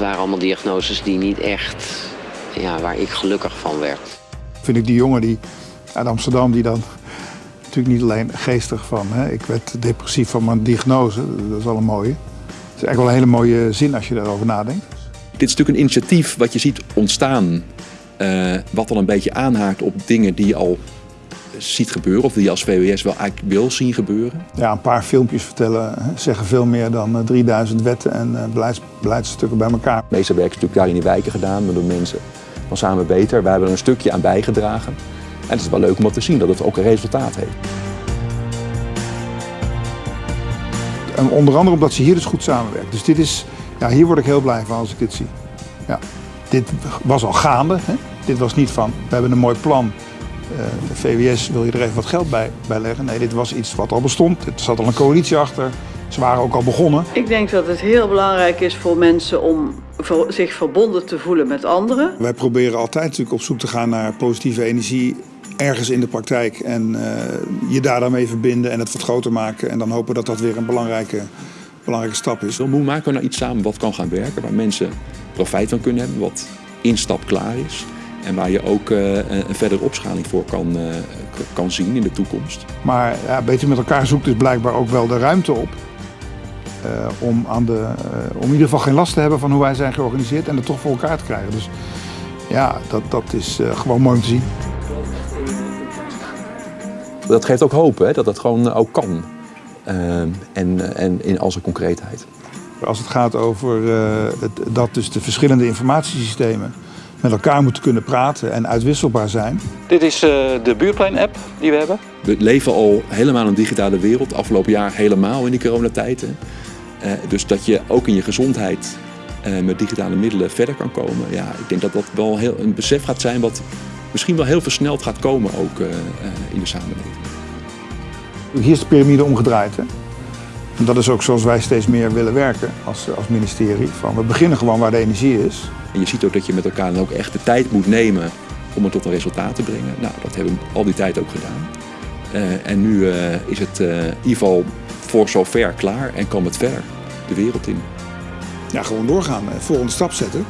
waren allemaal diagnoses die niet echt, ja, waar ik gelukkig van werd. Vind ik die jongen die uit Amsterdam die dan natuurlijk niet alleen geestig van, hè, ik werd depressief van mijn diagnose, dat is wel een mooie. Het is eigenlijk wel een hele mooie zin als je daarover nadenkt. Dit is natuurlijk een initiatief wat je ziet ontstaan, uh, wat dan een beetje aanhaakt op dingen die je al ziet gebeuren, of die je als VWS wel eigenlijk wil zien gebeuren. Ja, een paar filmpjes vertellen zeggen veel meer dan 3000 wetten en beleids, beleidsstukken bij elkaar. Het meeste werk is natuurlijk daar in die wijken gedaan, maar door mensen van Samen Beter. Wij hebben er een stukje aan bijgedragen. En het is wel leuk om te zien dat het ook een resultaat heeft. En onder andere omdat ze hier dus goed samenwerken. Dus dit is, ja, hier word ik heel blij van als ik dit zie. Ja. Dit was al gaande. Hè? Dit was niet van, we hebben een mooi plan. Uh, de VWS wil je er even wat geld bij, bij leggen. Nee, dit was iets wat al bestond. Er zat al een coalitie achter. Ze waren ook al begonnen. Ik denk dat het heel belangrijk is voor mensen om zich verbonden te voelen met anderen. Wij proberen altijd natuurlijk op zoek te gaan naar positieve energie ergens in de praktijk en uh, je daar dan mee verbinden en het wat groter maken en dan hopen dat dat weer een belangrijke, belangrijke stap is. Hoe maken we nou iets samen wat kan gaan werken, waar mensen profijt van kunnen hebben, wat instap klaar is en waar je ook uh, een verdere opschaling voor kan, uh, kan zien in de toekomst. Maar ja, beter met elkaar zoekt dus blijkbaar ook wel de ruimte op uh, om, aan de, om in ieder geval geen last te hebben van hoe wij zijn georganiseerd en het toch voor elkaar te krijgen. Dus ja, dat, dat is gewoon mooi om te zien dat geeft ook hoop, hè, dat dat gewoon eh, ook kan. En, en in al zijn concreetheid. Als het gaat over het, dat dus de verschillende informatiesystemen met elkaar moeten kunnen praten en uitwisselbaar zijn. Dit is uh, de buurtplein-app die we hebben. We leven al helemaal in een digitale wereld, afgelopen jaar helemaal in die coronatijd. dus dat je ook in je gezondheid met digitale middelen verder kan komen. Ja, ik denk dat dat wel heel een besef gaat zijn wat misschien wel heel versneld gaat komen ook uh, in de samenleving. Hier is de piramide omgedraaid. Hè? En dat is ook zoals wij steeds meer willen werken als, als ministerie. Van we beginnen gewoon waar de energie is. En je ziet ook dat je met elkaar dan ook echt de tijd moet nemen om het tot een resultaat te brengen. Nou, dat hebben we al die tijd ook gedaan. Uh, en nu uh, is het uh, in ieder geval voor zover klaar en kan het verder de wereld in. Ja, gewoon doorgaan. Volgende stap zetten.